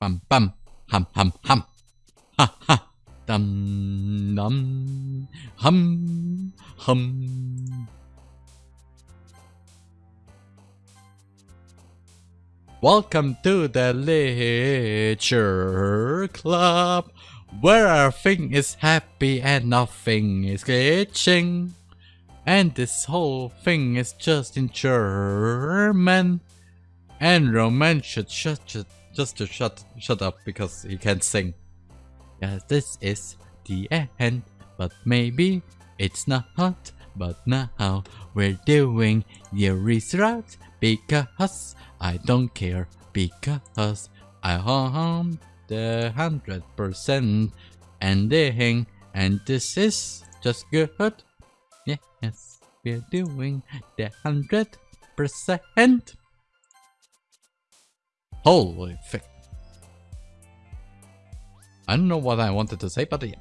bum bum, hum hum hum, ha ha, dum dum, hum hum. Welcome to the Literature Club, where everything is happy and nothing is glitching. And this whole thing is just in German. And Roman should shut just to shut shut up because he can't sing. Yeah, this is the end, but maybe it's not. hot, But now we're doing the result because I don't care because I am the hundred percent ending and this is just good. Yes, we're doing the hundred percent. Holy fuck. I don't know what I wanted to say, but yeah.